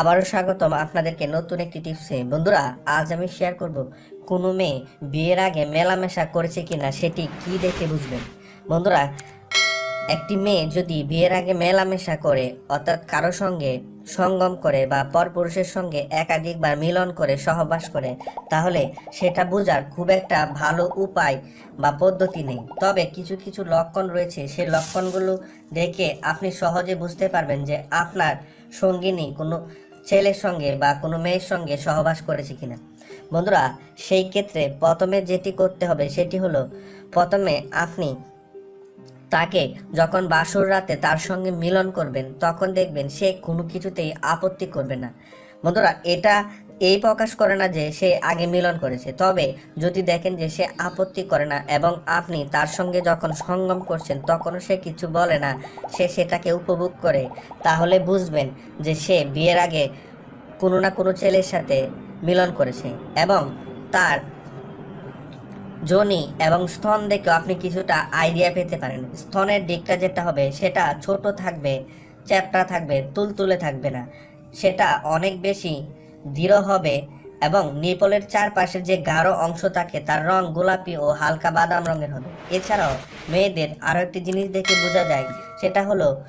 আবারও স্বাগতম আপনাদেরকে নতুন একটি টিপসে। বন্ধুরা, আজ আমি শেয়ার করব কোনো মেয়ে বিয়ের আগে মেলামেশা করেছে কিনা সেটি কি দেখে বুঝবেন? বন্ধুরা, একটি মেয়ে যদি বিয়ের আগে মেলামেশা করে, অর্থাৎ কারও সঙ্গে সঙ্গম করে বা পরপুরুষের সঙ্গে একাধিকবার মিলন করে, সহবাস করে, তাহলে সেটা বোঝার খুব একটা ভালো উপায় বা পদ্ধতি নেই। তবে কিছু কিছু লক্ষণ রয়েছে। সেই লক্ষণগুলো দেখে আপনি সহজে বুঝতে পারবেন যে আপনার সঙ্গিনী কোনো ছেলের সঙ্গে বা কোনো মেয়ের সঙ্গে সহবাস করেছে কিনা? বন্ধুরা, সেই ক্ষেত্রে প্রথমে যেটি করতে হবে সেটি হলো, প্রথমে আপনি তাকে যখন বাসর রাতে তার সঙ্গে মিলন করবেন, তখন দেখবেন সে কোনো কিছুতেই আপত্তি করবে না। বন্ধুরা, এটা এই প্রকাশ করে না যে সে আগে মিলন করেছে। তবে যদি দেখেন যে সে আপত্তি করে না এবং আপনি তার সঙ্গে যখন সঙ্গম করছেন, তখনও সে কিছু বলে না, সে সেটাকে উপভোগ করে, তাহলে বুঝবেন যে সে বিয়ের আগে কোনো না কোনো ছেলের সাথে মিলন করেছে এবং তার যোনি এবং স্তন দেখেও আপনি কিছুটা আইডিয়া পেতে পারেন। স্তনের দিকটা যেটা হবে, সেটা ছোট থাকবে, চ্যাপটা থাকবে, তুলতুলে থাকবে না। সেটা অনেক বেশি দৃঢ় হবে এবং নিপলের চারপাশের যে গাঢ় অংশ থাকে, তার রং গোলাপি ও হালকা বাদাম রঙের হবে। এছাড়াও মেয়েদের আরও একটি জিনিস দেখে বোঝা যায়, সেটা হলো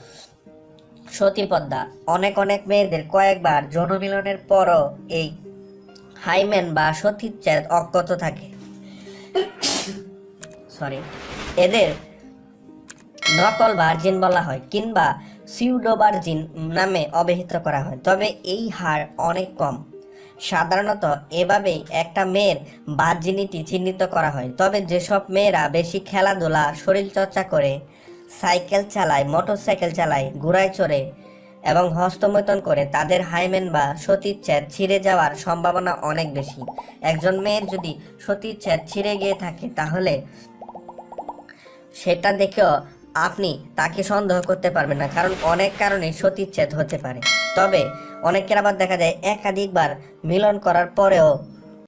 সতীপদ্মা অনেক অনেক মেয়েদের কয়েকবার যৌনমিলনের পরও এই হাইম্যান বা সতীচ্ছেদ অজ্ঞত থাকে। সরি এদের নকল ভার্জিন বলা হয় কিংবা সিউডো ভার্জিন নামে অভিহিত করা হয়। তবে এই হার অনেক কম। সাধারণত এভাবেই একটা মেয়ের ভার্জিনিটি চিহ্নিত করা হয়। তবে যেসব মেয়েরা বেশি খেলাধুলা, শরীরচর্চা করে, সাইকেল চালায়, মোটরসাইকেল চালায়, ঘোড়ায় চড়ে এবং হস্তমৈথন করে, তাদের হাইমেন বা সতীচ্ছেদ ছিঁড়ে যাওয়ার সম্ভাবনা অনেক বেশি। একজন মেয়ের যদি সতীচ্ছেদ ছিঁড়ে গিয়ে থাকে, তাহলে সেটা দেখেও আপনি তাকে সন্দেহ করতে পারবেন না, কারণ অনেক কারণে সতীচ্ছেদ হতে পারে। তবে অনেকের আবার দেখা যায়, একাধিকবার মিলন করার পরেও